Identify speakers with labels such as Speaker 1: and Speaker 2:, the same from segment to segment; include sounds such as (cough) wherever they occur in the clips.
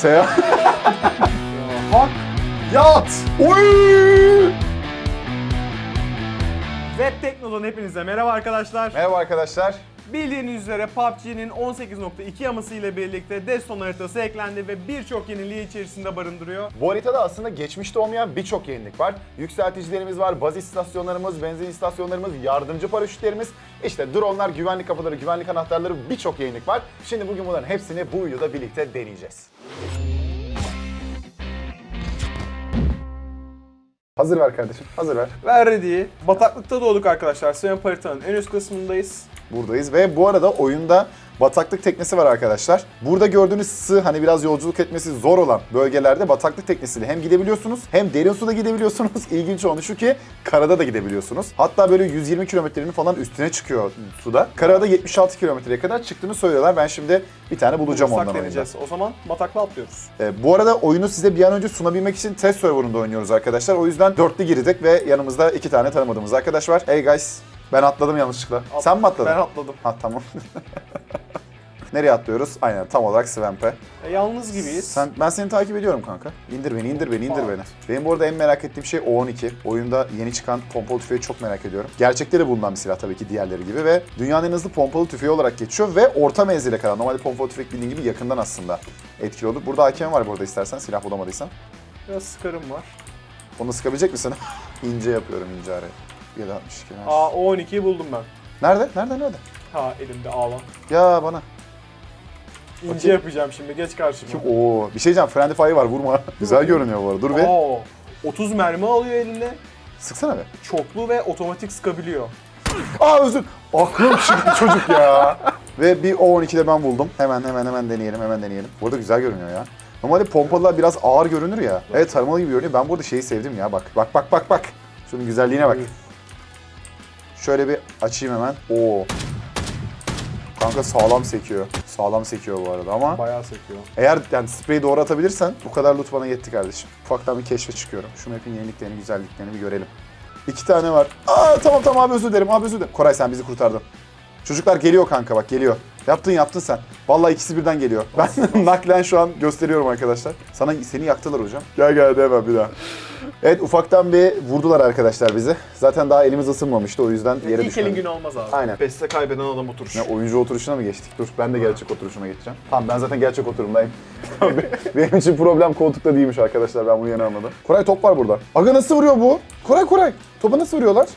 Speaker 1: Seyahat. (laughs)
Speaker 2: Hak.
Speaker 1: Yat. Oy!
Speaker 2: Web Tekno'dan hepinize merhaba arkadaşlar.
Speaker 1: Merhaba arkadaşlar.
Speaker 2: Bildiğiniz üzere PUBG'nin 18.2 yaması ile birlikte Deston haritası eklendi ve birçok yeniliği içerisinde barındırıyor.
Speaker 1: Bu haritada aslında geçmişte olmayan birçok yenilik var. Yükselticilerimiz var, baz istasyonlarımız, benzin istasyonlarımız, yardımcı paraşütlerimiz, işte dronlar, güvenlik kapıları, güvenlik anahtarları birçok yenilik var. Şimdi bugün bunların hepsini bu videoda birlikte deneyeceğiz. Hazır ver kardeşim, hazır ver.
Speaker 2: Ve ready. Bataklıkta doğduk arkadaşlar. Swamp haritanın en üst kısmındayız.
Speaker 1: Buradayız ve bu arada oyunda bataklık teknesi var arkadaşlar. Burada gördüğünüz sığ hani biraz yolculuk etmesi zor olan bölgelerde bataklık teknesiyle hem gidebiliyorsunuz hem derin suda gidebiliyorsunuz. (laughs) İlginç olan şu ki karada da gidebiliyorsunuz. Hatta böyle 120 kilometrenin falan üstüne çıkıyor suda. Karada 76 kilometreye kadar çıktığını söylüyorlar. Ben şimdi bir tane bulacağım
Speaker 2: Bulursak
Speaker 1: ondan
Speaker 2: deneyeceğiz. O zaman bataklığa atlıyoruz.
Speaker 1: Ee, bu arada oyunu size bir an önce sunabilmek için test serverında oynuyoruz arkadaşlar. O yüzden dörtlü girdik ve yanımızda iki tane tanımadığımız arkadaş var. Hey guys, ben atladım yanlışlıkla.
Speaker 2: At-
Speaker 1: Sen mi atladın?
Speaker 2: Ben atladım.
Speaker 1: Ha tamam. (laughs) Nereye atlıyoruz? Aynen tam olarak Swamp'e.
Speaker 2: E, yalnız gibiyiz.
Speaker 1: Sen, ben seni takip ediyorum kanka. İndir beni, indir beni, indir
Speaker 2: Aa.
Speaker 1: beni. Benim bu arada en merak ettiğim şey O12. Oyunda yeni çıkan pompalı tüfeği çok merak ediyorum. Gerçekte de bulunan bir silah tabii ki diğerleri gibi ve dünyanın en hızlı pompalı tüfeği olarak geçiyor ve orta menzile kadar. Normalde pompalı tüfek bildiğin gibi yakından aslında etkili olur. Burada AKM var burada istersen silah bulamadıysan.
Speaker 2: Biraz sıkarım var.
Speaker 1: Onu sıkabilecek misin? (laughs) ince yapıyorum ince araya. 762. ver.
Speaker 2: Aa o 12'yi buldum ben.
Speaker 1: Nerede? Nerede? Nerede?
Speaker 2: Ha elimde ağlan.
Speaker 1: Ya bana.
Speaker 2: İnce
Speaker 1: Bakayım.
Speaker 2: yapacağım şimdi geç karşıma.
Speaker 1: Kim? Oo, bir şey diyeceğim. Friendly Fire var vurma. (laughs) Güzel görünüyor bu arada. Dur be.
Speaker 2: Aa, 30 mermi alıyor eline.
Speaker 1: Sıksana be.
Speaker 2: Çoklu ve otomatik sıkabiliyor.
Speaker 1: Aa özür. Aklım çıktı çocuk ya. Ve bir O12'de ben buldum. Hemen hemen hemen deneyelim hemen deneyelim. Burada güzel görünüyor ya. Normalde pompalılar biraz ağır görünür ya. Evet tarımalı gibi görünüyor. Ben burada şeyi sevdim ya bak. Bak bak bak bak. Şunun güzelliğine bak. Şöyle bir açayım hemen. Oo. Kanka sağlam sekiyor. Sağlam sekiyor bu arada ama
Speaker 2: Bayağı sekiyor.
Speaker 1: eğer yani spreyi doğru atabilirsen bu kadar loot bana yetti kardeşim. Ufaktan bir keşfe çıkıyorum. Şu map'in yeniliklerini, güzelliklerini bir görelim. İki tane var. Aa tamam tamam abi özür dilerim abi özür dilerim. Koray sen bizi kurtardın. Çocuklar geliyor kanka bak geliyor. Yaptın yaptın sen. Vallahi ikisi birden geliyor. Ben (laughs) naklen şu an gösteriyorum arkadaşlar. Sana seni yaktılar hocam. Gel gel de hemen bir daha. Evet ufaktan bir vurdular arkadaşlar bizi. Zaten daha elimiz ısınmamıştı o yüzden yere
Speaker 2: İlk elin
Speaker 1: düşmedik.
Speaker 2: günü olmaz abi.
Speaker 1: Aynen.
Speaker 2: Beste kaybeden adam oturur.
Speaker 1: Ne oyuncu oturuşuna mı geçtik? Dur ben de gerçek oturuşuma geçeceğim. Tamam ben zaten gerçek oturumdayım. Tamam, be- (laughs) Benim için problem koltukta değilmiş arkadaşlar ben bunu yeni anladım. Koray top var burada. Aga nasıl vuruyor bu? Koray Koray. Topa nasıl vuruyorlar?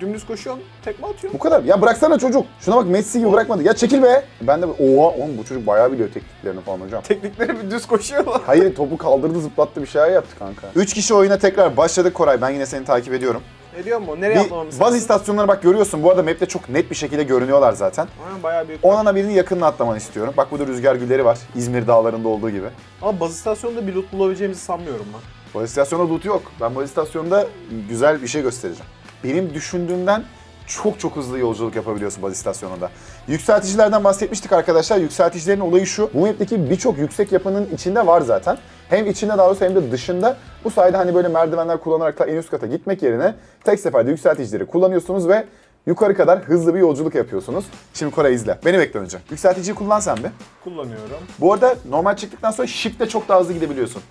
Speaker 2: Dümdüz koşuyorsun, tekme atıyorsun.
Speaker 1: Bu kadar. Ya bıraksana çocuk. Şuna bak Messi gibi bırakmadı. Ya çekil be. Ben de oha oğlum bu çocuk bayağı biliyor tekniklerini falan hocam.
Speaker 2: Teknikleri bir düz koşuyorlar.
Speaker 1: Hayır topu kaldırdı zıplattı bir şeyler yaptı kanka. 3 kişi oyuna tekrar başladık Koray. Ben yine seni takip ediyorum.
Speaker 2: Ne diyor mu? Nereye atlamamız
Speaker 1: Bir, bazı istasyonları bak görüyorsun. Bu arada map'te çok net bir şekilde görünüyorlar zaten.
Speaker 2: Aynen bayağı büyük.
Speaker 1: Onana birinin yakınına atlamanı istiyorum. Bak burada rüzgar gülleri var. İzmir dağlarında olduğu gibi.
Speaker 2: Ama baz istasyonunda bir loot bulabileceğimizi sanmıyorum ben.
Speaker 1: Baz istasyonda loot yok. Ben baz istasyonda güzel bir şey göstereceğim. Benim düşündüğümden çok çok hızlı yolculuk yapabiliyorsun baz istasyonunda. Yükselticilerden bahsetmiştik arkadaşlar. Yükselticilerin olayı şu. Bu map'teki birçok yüksek yapının içinde var zaten. Hem içinde daha doğrusu hem de dışında. Bu sayede hani böyle merdivenler kullanarak ta en üst kata gitmek yerine tek seferde yükselticileri kullanıyorsunuz ve yukarı kadar hızlı bir yolculuk yapıyorsunuz. Şimdi Koray izle. Beni bekle önce. Yükselticiyi kullan sen bir.
Speaker 2: Kullanıyorum.
Speaker 1: Bu arada normal çıktıktan sonra shift'le çok daha hızlı gidebiliyorsun.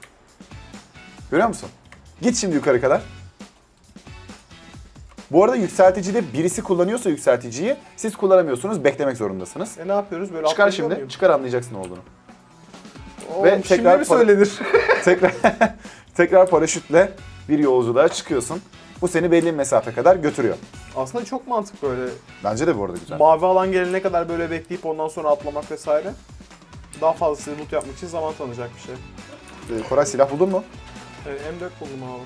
Speaker 1: Görüyor musun? Git şimdi yukarı kadar. Bu arada yükselticide birisi kullanıyorsa yükselticiyi siz kullanamıyorsunuz. Beklemek zorundasınız.
Speaker 2: E ne yapıyoruz? Böyle
Speaker 1: Çıkar şimdi.
Speaker 2: muyum?
Speaker 1: Çıkar anlayacaksın ne olduğunu.
Speaker 2: Oo,
Speaker 1: Ve
Speaker 2: şimdi
Speaker 1: tekrar
Speaker 2: mi
Speaker 1: para-
Speaker 2: söylenir? (laughs)
Speaker 1: tekrar (laughs) tekrar paraşütle bir yolculuğa çıkıyorsun. Bu seni belli bir mesafe kadar götürüyor.
Speaker 2: Aslında çok mantıklı böyle.
Speaker 1: Bence de bu arada güzel.
Speaker 2: Mavi alan gelene kadar böyle bekleyip ondan sonra atlamak vesaire. Daha fazla loot yapmak için zaman tanıyacak bir şey.
Speaker 1: Ee, Koray silah buldun mu?
Speaker 2: E, M4 buldum abi.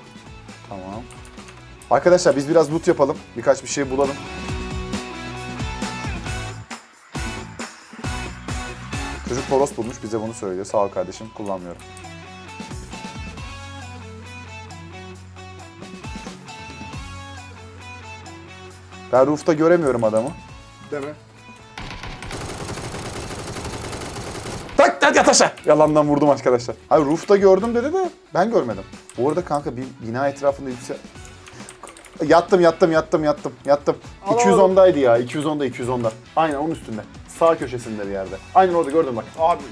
Speaker 1: Tamam. Arkadaşlar biz biraz loot yapalım. Birkaç bir şey bulalım. Çocuk toros bulmuş bize bunu söylüyor. Sağ ol kardeşim kullanmıyorum. Ben roof'ta göremiyorum adamı.
Speaker 2: Değil mi?
Speaker 1: Tak tak yat aşağı. Yalandan vurdum arkadaşlar. Abi roof'ta gördüm dedi de ben görmedim. Bu arada kanka bir bina etrafında yüksel... Yattım yattım yattım yattım yattım.
Speaker 2: Al, al, al.
Speaker 1: 210'daydı ya 210'da 210'da. Aynen onun üstünde. Sağ köşesinde bir yerde. Aynen orada gördüm bak.
Speaker 2: Abi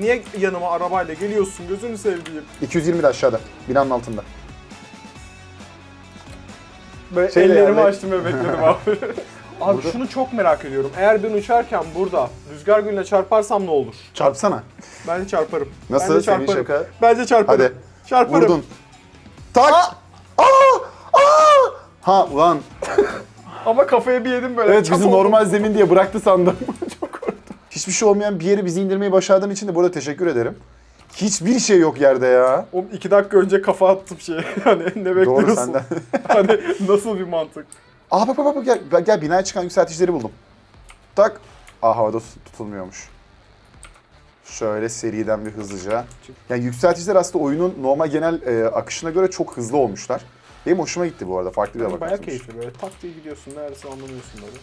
Speaker 2: niye yanıma arabayla geliyorsun gözünü sevdiğim.
Speaker 1: 220 de aşağıda. Binanın altında.
Speaker 2: Böyle
Speaker 1: Şey de
Speaker 2: ellerimi
Speaker 1: yani-
Speaker 2: açtım ve bekledim abi. (laughs) abi
Speaker 1: Burada-
Speaker 2: şunu çok merak ediyorum. Eğer ben uçarken burada rüzgar gülüne çarparsam ne olur?
Speaker 1: Çarpsana.
Speaker 2: Bence çarparım.
Speaker 1: Nasıl?
Speaker 2: Bence
Speaker 1: Senin
Speaker 2: çarparım.
Speaker 1: şaka.
Speaker 2: Bence çarparım.
Speaker 1: Hadi.
Speaker 2: Çarparım.
Speaker 1: Vurdun. Tak. Aa! Ha ulan. (laughs)
Speaker 2: Ama kafaya bir yedim böyle.
Speaker 1: Evet bizi normal zemin diye bıraktı sandım. (laughs) Çok korktum. Hiçbir şey olmayan bir yeri bizi indirmeyi başardığın için de burada teşekkür ederim. Hiçbir şey yok yerde ya.
Speaker 2: Oğlum iki dakika önce kafa attım şeye. (laughs) Hani ne bekliyorsun?
Speaker 1: Doğru senden.
Speaker 2: hani nasıl bir mantık?
Speaker 1: Aa bak bak bak gel, gel, binaya çıkan yükselticileri buldum. Tak. Aa havada tut- tutulmuyormuş. Şöyle seriden bir hızlıca. Yani yükselticiler aslında oyunun normal genel e, akışına göre çok hızlı olmuşlar. Benim hoşuma gitti bu arada. Farklı bir
Speaker 2: Yani bayağı keyifli böyle tak diye gidiyorsun neredeyse anlamıyorsun böyle.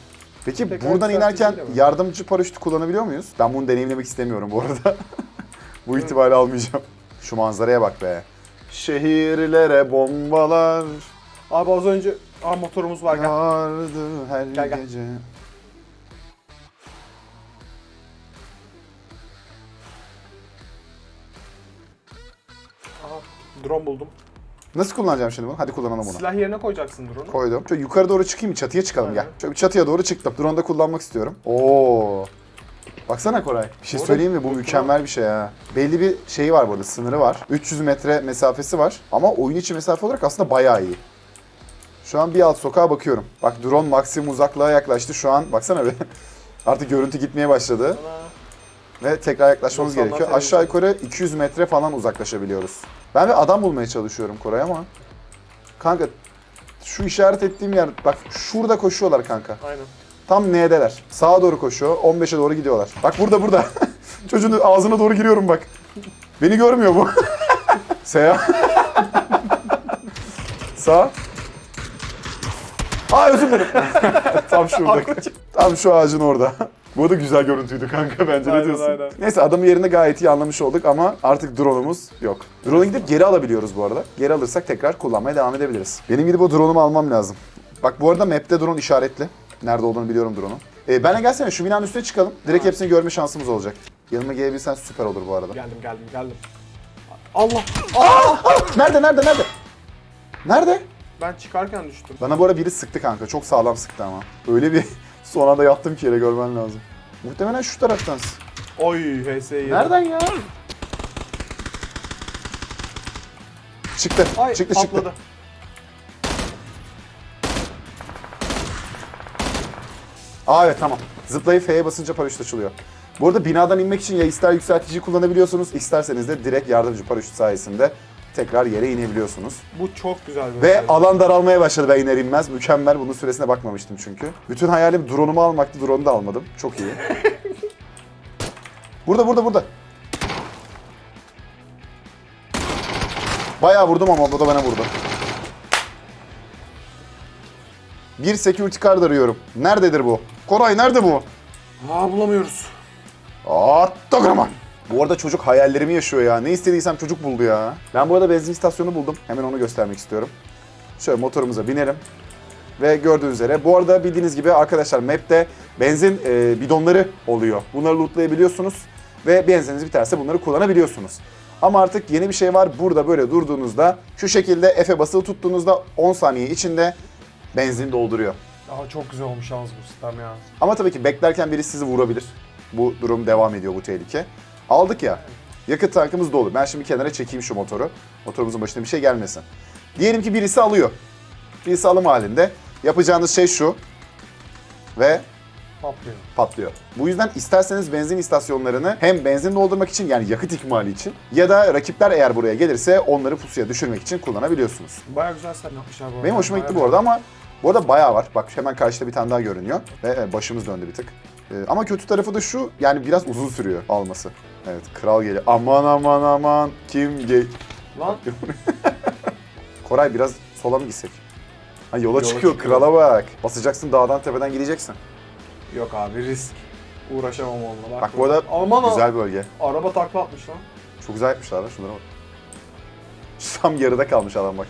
Speaker 1: Peki
Speaker 2: Tekrar
Speaker 1: buradan inerken yardımcı paraşütü kullanabiliyor muyuz? Ben bunu deneyimlemek istemiyorum bu arada. (laughs) bu itibari almayacağım. Şu manzaraya bak be. Şehirlere bombalar
Speaker 2: Abi az önce Aa motorumuz var gel.
Speaker 1: yağardı her
Speaker 2: Gel, gel.
Speaker 1: gece.
Speaker 2: Aha, drone buldum.
Speaker 1: Nasıl kullanacağım şimdi bunu? Hadi kullanalım bunu.
Speaker 2: Silah yerine koyacaksın drone'u.
Speaker 1: Koydum. Şöyle yukarı doğru çıkayım? Çatıya çıkalım gel.
Speaker 2: Aynen.
Speaker 1: Şöyle bir çatıya doğru çıktım. Drone'da kullanmak istiyorum. Oo. Baksana Koray. Bir şey söyleyeyim mi? Bu mükemmel bir şey ha. Belli bir şeyi var burada, sınırı var. 300 metre mesafesi var. Ama oyun içi mesafe olarak aslında bayağı iyi. Şu an bir alt sokağa bakıyorum. Bak drone maksimum uzaklığa yaklaştı. Şu an baksana bir. (laughs) Artık görüntü gitmeye başladı. Ve tekrar yaklaşmamız
Speaker 2: 90'lar
Speaker 1: gerekiyor. Aşağı yukarı 200 metre falan uzaklaşabiliyoruz. Ben bir adam bulmaya çalışıyorum Koray ama. Kanka şu işaret ettiğim yer bak şurada koşuyorlar kanka.
Speaker 2: Aynen.
Speaker 1: Tam N'deler. Sağa doğru koşuyor. 15'e doğru gidiyorlar. Bak burada burada. (laughs) Çocuğun ağzına doğru giriyorum bak. Beni görmüyor bu. (laughs) Seya. (laughs) Sağ. Aa özür dilerim. Tam şurada. Tam şu ağacın orada. Bu da güzel görüntüydü kanka bence ne
Speaker 2: Aynen,
Speaker 1: diyorsun?
Speaker 2: aynen.
Speaker 1: Neyse adamın yerini gayet iyi anlamış olduk ama artık drone'umuz yok. Drone'a gidip geri alabiliyoruz bu arada. Geri alırsak tekrar kullanmaya devam edebiliriz. Benim gidip o drone'umu almam lazım. Bak bu arada map'te drone işaretli. Nerede olduğunu biliyorum drone'un. Ee, benle gelsene şu binanın üstüne çıkalım. Direkt hepsini görme şansımız olacak. Yanıma gelebilirsen süper olur bu arada.
Speaker 2: Geldim geldim geldim. Allah!
Speaker 1: Nerede nerede nerede? Nerede?
Speaker 2: Ben çıkarken düştüm.
Speaker 1: Bana bu ara biri sıktı kanka. Çok sağlam sıktı ama. Öyle bir son anda yattım ki yere görmen lazım. Muhtemelen şu taraftan.
Speaker 2: Oy HS yedim.
Speaker 1: Nereden ya? Çıktı.
Speaker 2: Ay
Speaker 1: çıktı
Speaker 2: patladı.
Speaker 1: çıktı. Aa evet tamam. Zıplayıp F'ye basınca paraşüt açılıyor. Bu arada binadan inmek için ya ister yükseltici kullanabiliyorsunuz, isterseniz de direkt yardımcı paraşüt sayesinde tekrar yere inebiliyorsunuz.
Speaker 2: Bu çok güzel bir
Speaker 1: Ve
Speaker 2: özellik.
Speaker 1: alan daralmaya başladı ben iner inmez. Mükemmel. Bunun süresine bakmamıştım çünkü. Bütün hayalim drone'umu almaktı. Drone'u da almadım. Çok iyi. (laughs) burada burada burada. Bayağı vurdum ama bu da bana vurdu. Bir security card arıyorum. Nerededir bu? Koray nerede bu?
Speaker 2: Aa bulamıyoruz.
Speaker 1: Atagraman. Bu arada çocuk hayallerimi yaşıyor ya. Ne istediysem çocuk buldu ya. Ben bu arada benzin istasyonu buldum. Hemen onu göstermek istiyorum. Şöyle motorumuza binelim. Ve gördüğünüz üzere bu arada bildiğiniz gibi arkadaşlar map'te benzin e, bidonları oluyor. Bunları lootlayabiliyorsunuz ve benzininiz biterse bunları kullanabiliyorsunuz. Ama artık yeni bir şey var. Burada böyle durduğunuzda şu şekilde F'e basılı tuttuğunuzda 10 saniye içinde benzin dolduruyor.
Speaker 2: Aa çok güzel olmuş yalnız bu sistem ya.
Speaker 1: Ama tabii ki beklerken biri sizi vurabilir. Bu durum devam ediyor bu tehlike. Aldık ya. Yakıt tankımız dolu. Ben şimdi kenara çekeyim şu motoru. Motorumuzun başına bir şey gelmesin. Diyelim ki birisi alıyor. Birisi alım halinde. Yapacağınız şey şu. Ve
Speaker 2: Patlıyor.
Speaker 1: patlıyor. Bu yüzden isterseniz benzin istasyonlarını hem benzin doldurmak için yani yakıt ikmali için ya da rakipler eğer buraya gelirse onları pusuya düşürmek için kullanabiliyorsunuz.
Speaker 2: Baya güzel sistem yapmışlar bu arada.
Speaker 1: Benim hoşuma gitti
Speaker 2: Bayağı
Speaker 1: bu arada ama bu arada bayağı var. Bak hemen karşıda bir tane daha görünüyor ve e, başımız döndü bir tık. E, Ama kötü tarafı da şu yani biraz uzun sürüyor alması. Evet kral geliyor. Aman aman aman kim gel...
Speaker 2: Lan (laughs)
Speaker 1: Koray biraz sola mı gitsek? Ha, yola,
Speaker 2: Yola
Speaker 1: çıkıyor
Speaker 2: çıkıyor.
Speaker 1: krala bak. Basacaksın dağdan tepeden gideceksin.
Speaker 2: yok abi risk. Uğraşamam onunla.
Speaker 1: Bak bu arada
Speaker 2: Aman
Speaker 1: güzel bölge.
Speaker 2: Araba takla atmış lan.
Speaker 1: Çok güzel yapmışlar lan şunlara bak. (laughs) Tam yarıda kalmış adam bak.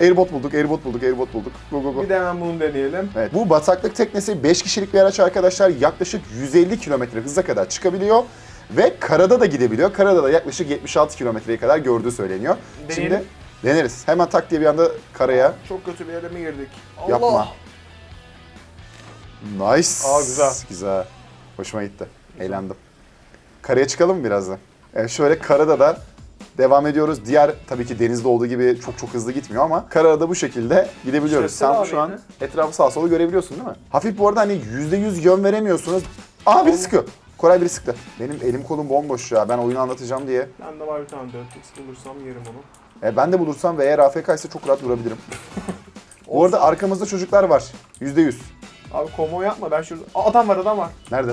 Speaker 1: Airbot bulduk, airbot bulduk, airbot bulduk. Go go go.
Speaker 2: Bir de hemen bunu deneyelim.
Speaker 1: Evet, bu bataklık teknesi 5 kişilik bir araç arkadaşlar. Yaklaşık 150 kilometre hıza kadar çıkabiliyor. Ve karada da gidebiliyor. Karada da yaklaşık 76 kilometreye kadar gördüğü söyleniyor.
Speaker 2: Deneyelim.
Speaker 1: Şimdi deneriz. Hemen tak diye bir anda karaya.
Speaker 2: Çok kötü bir yere mi girdik?
Speaker 1: Yapma. Nice.
Speaker 2: Aa, güzel.
Speaker 1: Güzel. Hoşuma gitti. Eğlendim. Karaya çıkalım mı birazdan? Evet, şöyle karada da devam ediyoruz. Diğer tabii ki denizde olduğu gibi çok çok hızlı gitmiyor ama karada bu şekilde gidebiliyoruz. Sen şu an etrafı sağa sola görebiliyorsun değil mi? Hafif bu arada hani %100 yön veremiyorsunuz. Aa biri sıkıyor. Koray biri sıktı. Benim elim kolum bomboş ya. Ben oyunu anlatacağım diye.
Speaker 2: Bende var bir tane 4x bulursam yerim onu.
Speaker 1: E, ben de bulursam ve eğer AFK ise çok rahat vurabilirim. (laughs) bu arada arkamızda çocuklar var. %100.
Speaker 2: Abi komo yapma ben şurada. Aa, adam var adam var.
Speaker 1: Nerede?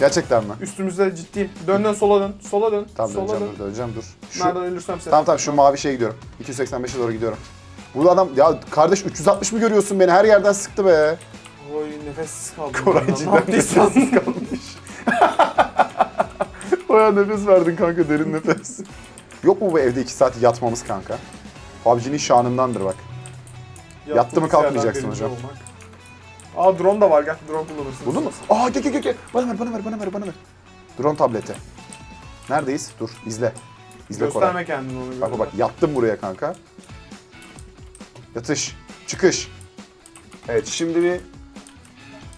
Speaker 1: Gerçekten mi?
Speaker 2: Üstümüzde ciddiyim. Dön dön sola dön. Sola dön.
Speaker 1: Tamam
Speaker 2: sola
Speaker 1: döneceğim
Speaker 2: dön.
Speaker 1: dur, döneceğim dur. Şu,
Speaker 2: Nereden ölürsem sen.
Speaker 1: tamam tamam şu mavi şeye gidiyorum. 285'e doğru gidiyorum. Bu adam ya kardeş 360 mı görüyorsun beni? Her yerden sıktı be.
Speaker 2: Oy nefessiz kaldım.
Speaker 1: Koray
Speaker 2: Ben.
Speaker 1: cidden nefessiz kalmış. Baya nefes verdin kanka derin (laughs) nefes. Yok mu bu evde 2 saat yatmamız kanka? PUBG'nin şanındandır bak. Yattı mı kalkmayacaksın hocam.
Speaker 2: olmak. Aa drone da var gel drone kullanırsın.
Speaker 1: Buldun mu? Aa gel gel gel gel. Bana ver bana ver bana ver bana ver. Drone tableti. Neredeyiz? Dur izle. İzle Koray.
Speaker 2: Gösterme kendini onu.
Speaker 1: Bak bak bak yattım buraya kanka. Yatış. Çıkış. Evet şimdi bir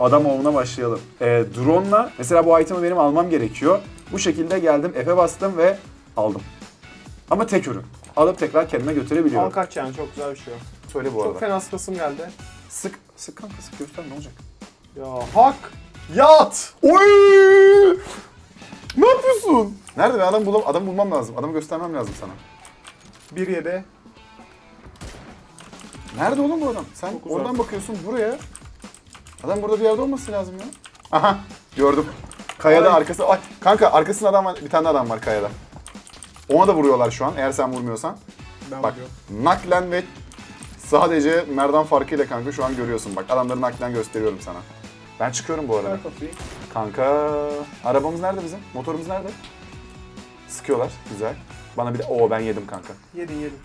Speaker 1: adam ovuna başlayalım. Ee, drone'la mesela bu item'ı benim almam gerekiyor. Bu şekilde geldim F'e bastım ve aldım. Ama tek ürün. Alıp tekrar kendime
Speaker 2: Al
Speaker 1: götürebiliyorum.
Speaker 2: kaç yani çok güzel bir şey.
Speaker 1: Söyle bu
Speaker 2: Çok
Speaker 1: arada.
Speaker 2: fena sıkasım geldi.
Speaker 1: Sık, sık kanka sık göster ne olacak?
Speaker 2: Ya hak. Yat.
Speaker 1: Oy! Ne yapıyorsun? Nerede ben adam, bulam adam bulmam lazım. Adamı göstermem lazım sana.
Speaker 2: Bir yedi.
Speaker 1: Nerede oğlum bu adam? Sen
Speaker 2: Çok
Speaker 1: oradan bakıyorsun buraya. Adam burada bir yerde olması lazım ya. Aha gördüm. Kayada
Speaker 2: Ay.
Speaker 1: arkası. Ay kanka arkasında adam var. Bir tane adam var kayada. Ona da vuruyorlar şu an eğer sen vurmuyorsan.
Speaker 2: Ben
Speaker 1: Bak
Speaker 2: vuruyorum.
Speaker 1: naklen ve sadece merdan farkıyla kanka şu an görüyorsun. Bak adamları naklen gösteriyorum sana. Ben çıkıyorum bu arada.
Speaker 2: Ver.
Speaker 1: Kanka arabamız nerede bizim? Motorumuz nerede? Sıkıyorlar. Güzel. Bana bir de o ben yedim kanka.
Speaker 2: Yedin yedin.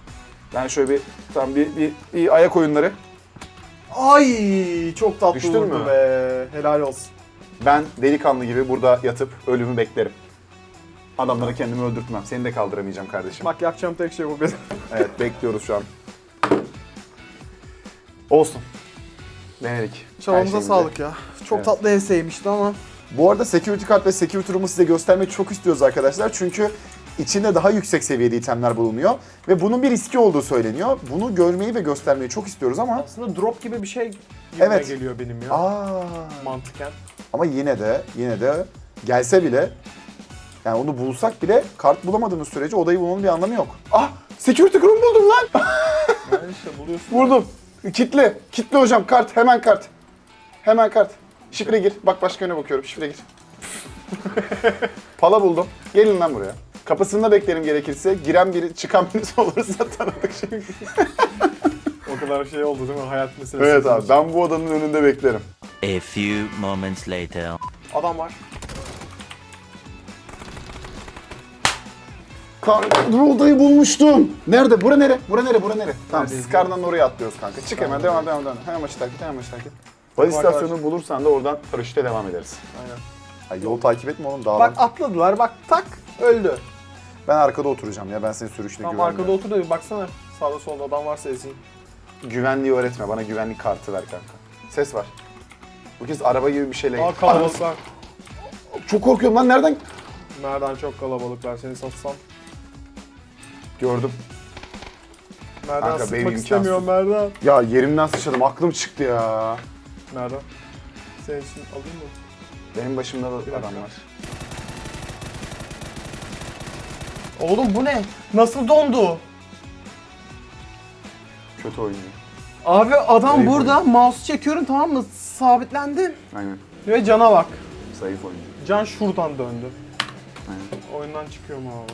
Speaker 1: Ben şöyle bir tam bir, bir, bir ayak oyunları.
Speaker 2: Ay çok tatlı
Speaker 1: Düştün
Speaker 2: vurdu
Speaker 1: mü?
Speaker 2: be. Helal olsun.
Speaker 1: Ben delikanlı gibi burada yatıp ölümü beklerim. Adamları kendimi öldürtmem. Seni de kaldıramayacağım kardeşim.
Speaker 2: Bak yapacağım tek şey bu benim.
Speaker 1: Evet bekliyoruz şu an. Olsun. Denedik. Şeyimizi.
Speaker 2: sağlık ya. Çok
Speaker 1: Evet.
Speaker 2: tatlı enseymişti ama.
Speaker 1: Bu arada security card ve security room'u size göstermeyi çok istiyoruz arkadaşlar. Çünkü içinde daha yüksek seviyede itemler bulunuyor. Ve bunun bir riski olduğu söyleniyor. Bunu görmeyi ve göstermeyi çok istiyoruz ama...
Speaker 2: Aslında drop gibi bir şey gibi
Speaker 1: Evet.
Speaker 2: geliyor benim ya.
Speaker 1: Aa,
Speaker 2: Mantıken.
Speaker 1: ama yine de, yine de gelse bile... Yani onu bulsak bile kart bulamadığımız sürece odayı bulmanın bir anlamı yok. Ah! Security room buldum lan! (laughs)
Speaker 2: Yani işte buluyorsun.
Speaker 1: Vurdum. Kitle. Kitle hocam. Kart. Hemen kart. Hemen kart. Şifre gir. Bak başka yöne bakıyorum. Şifre gir. (laughs) Pala buldum. Gelin lan buraya. Kapısında beklerim gerekirse. Giren biri, çıkan birisi (laughs) olursa tanıdık şey.
Speaker 2: O kadar şey oldu değil mi? Hayat meselesi.
Speaker 1: evet abi. Ben bu odanın önünde beklerim.
Speaker 3: A few moments later.
Speaker 2: Adam var.
Speaker 1: Odayı bulmuştum. Nerede? Bura nere? Bura nere? Bura nere? Tamam
Speaker 2: Neredeyiz?
Speaker 1: Skar'dan oraya atlıyoruz kanka. Çık hemen. Devam devam devam. Hemen başı takip. Hemen başı takip. Baz
Speaker 2: Arkadaş.
Speaker 1: istasyonu bulursan da oradan paraşütle devam ederiz.
Speaker 2: Aynen.
Speaker 1: Ay, yolu takip etme oğlum dağdan.
Speaker 2: Bak atladılar bak tak öldü.
Speaker 1: Ben arkada oturacağım ya. Ben senin sürüşüne
Speaker 2: Tam
Speaker 1: güvenmiyorum.
Speaker 2: arkada otur da bir baksana. Sağda solda adam varsa ezeyim.
Speaker 1: Güvenliği öğretme. Bana güvenlik kartı ver kanka. Ses var. Bu kez araba gibi bir şeyle.
Speaker 2: Aa kalabalıklar.
Speaker 1: Çok korkuyorum lan. Nereden?
Speaker 2: Nereden çok kalabalıklar seni satsam.
Speaker 1: Gördüm.
Speaker 2: Nereden
Speaker 1: Kanka, benim
Speaker 2: sıkmak istemiyorum Merdan.
Speaker 1: Ya yerimden sıçradım. Aklım çıktı ya.
Speaker 2: Nereden? Senin için alayım mı?
Speaker 1: Benim başımda da
Speaker 2: dakika.
Speaker 1: adam var.
Speaker 2: Oğlum bu ne? Nasıl dondu?
Speaker 1: Kötü oyuncu.
Speaker 2: Abi adam
Speaker 1: Zayıf
Speaker 2: burada mouse çekiyorum tamam mı? Sabitlendim.
Speaker 1: Aynen.
Speaker 2: Ve cana bak.
Speaker 1: Zayıf oyuncu.
Speaker 2: Can şuradan döndü.
Speaker 1: Aynen.
Speaker 2: Oyundan çıkıyorum abi.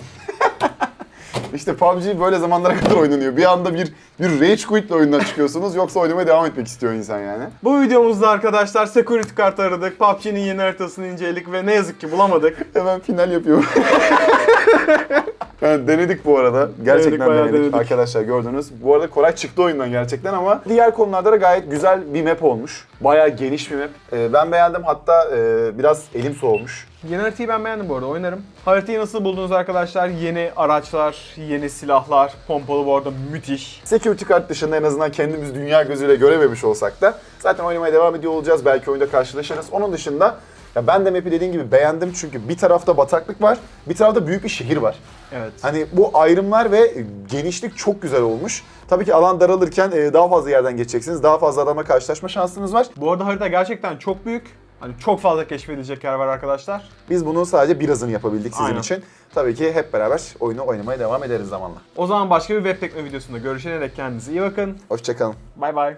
Speaker 2: (laughs)
Speaker 1: İşte PUBG böyle zamanlara kadar oynanıyor. Bir anda bir bir rage quit'le oyundan çıkıyorsunuz. Yoksa oynamaya devam etmek istiyor insan yani.
Speaker 2: Bu videomuzda arkadaşlar security kart aradık. PUBG'nin yeni haritasını inceledik ve ne yazık ki bulamadık. (laughs)
Speaker 1: Hemen final yapıyorum. (laughs) Yani denedik bu arada. Gerçekten
Speaker 2: Denedik,
Speaker 1: denedik.
Speaker 2: denedik.
Speaker 1: Arkadaşlar gördünüz. Bu arada Koray çıktı oyundan gerçekten ama diğer konularda da gayet güzel bir map olmuş. Bayağı geniş bir map. Ee, ben beğendim hatta e, biraz elim soğumuş.
Speaker 2: Yeni haritayı ben beğendim bu arada oynarım. Haritayı nasıl buldunuz arkadaşlar? Yeni araçlar, yeni silahlar, pompalı bu arada müthiş.
Speaker 1: Security kart dışında en azından kendimiz dünya gözüyle görememiş olsak da zaten oynamaya devam ediyor olacağız. Belki oyunda karşılaşırız. Onun dışında ya ben de map'i dediğim gibi beğendim çünkü bir tarafta bataklık var, bir tarafta büyük bir şehir var.
Speaker 2: Evet.
Speaker 1: Hani bu ayrımlar ve genişlik çok güzel olmuş. Tabii ki alan daralırken e, daha fazla yerden geçeceksiniz. Daha fazla adama karşılaşma şansınız var.
Speaker 2: Bu arada harita gerçekten çok büyük. Hani çok fazla keşfedilecek yer var arkadaşlar.
Speaker 1: Biz bunun sadece birazını yapabildik sizin
Speaker 2: Aynen.
Speaker 1: için. Tabii ki hep beraber oyunu oynamaya devam ederiz zamanla.
Speaker 2: O zaman başka bir web tekno videosunda görüşene dek kendinize iyi bakın.
Speaker 1: Hoşçakalın.
Speaker 2: Bay bay.